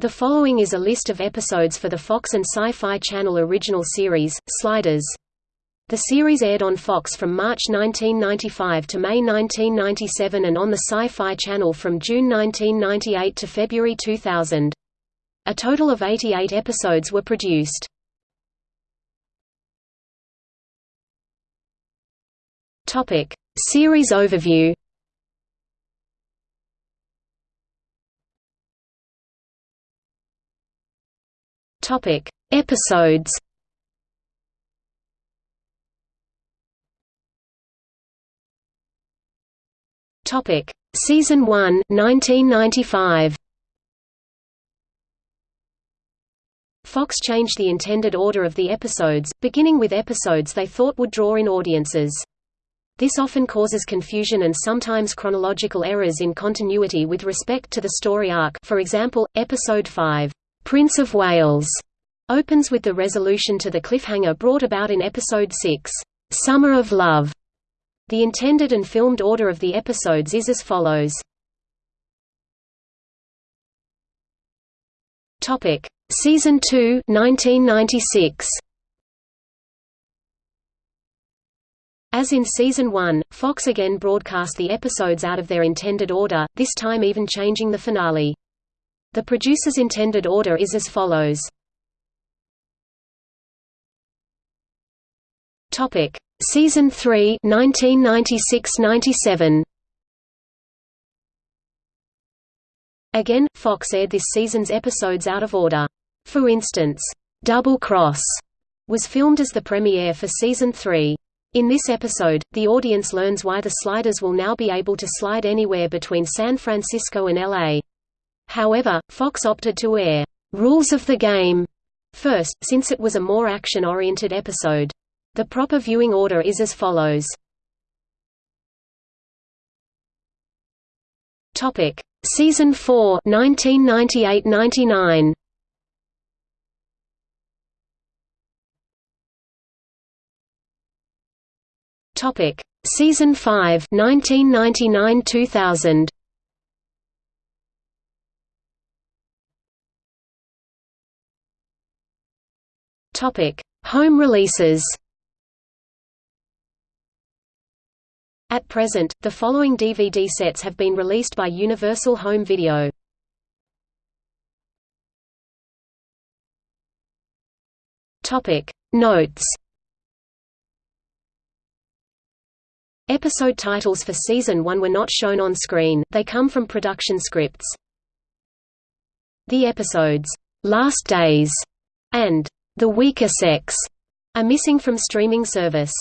The following is a list of episodes for the Fox and Sci-Fi Channel original series, Sliders. The series aired on Fox from March 1995 to May 1997 and on the Sci-Fi Channel from June 1998 to February 2000. A total of 88 episodes were produced. Topic: Series overview. Topic: Episodes. Topic: Season 1, 1995. Fox changed the intended order of the episodes, beginning with episodes they thought would draw in audiences. This often causes confusion and sometimes chronological errors in continuity with respect to the story arc for example, Episode 5, Prince of Wales opens with the resolution to the cliffhanger brought about in Episode 6, Summer of Love. The intended and filmed order of the episodes is as follows. Topic: Season 2, 1996. As in Season 1, Fox again broadcast the episodes out of their intended order, this time even changing the finale. The producer's intended order is as follows. Topic: Season 3, 1996–97. Again, Fox aired this season's episodes out of order. For instance, Double Cross was filmed as the premiere for Season 3. In this episode, the audience learns why the sliders will now be able to slide anywhere between San Francisco and LA. However, Fox opted to air Rules of the Game first, since it was a more action-oriented episode. The proper viewing order is as follows. Topic: Season 4, 1998–99. Topic: Season 5, 1999–2000. Topic: Home releases. At present, the following DVD sets have been released by Universal Home Video. Topic: Notes. Episode titles for Season 1 were not shown on screen, they come from production scripts. The episodes, "'Last Days' and the weaker sex are missing from streaming service.